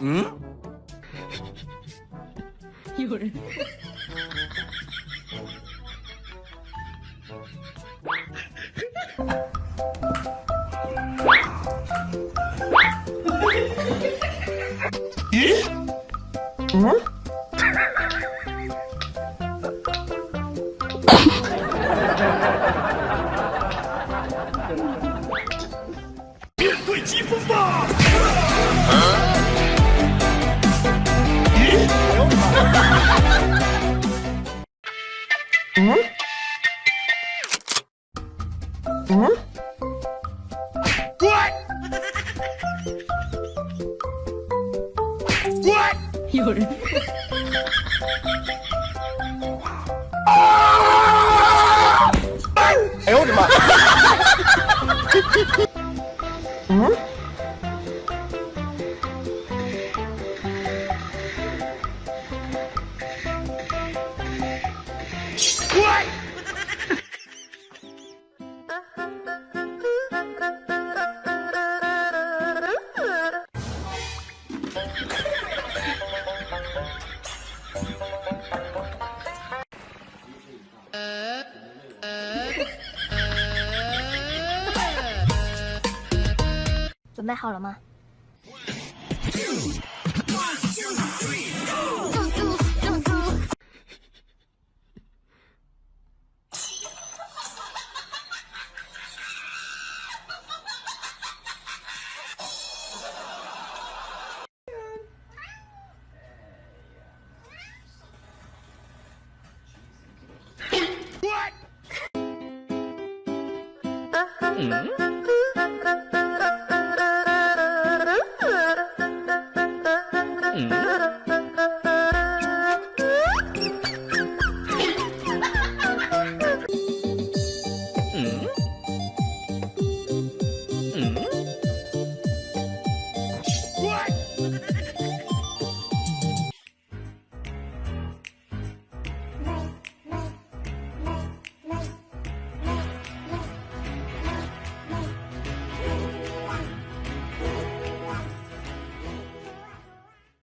응? 열. 예? 응? 嗯？嗯？滚！滚！有人。哎呦我的妈！嗯？准备好了吗？嗯？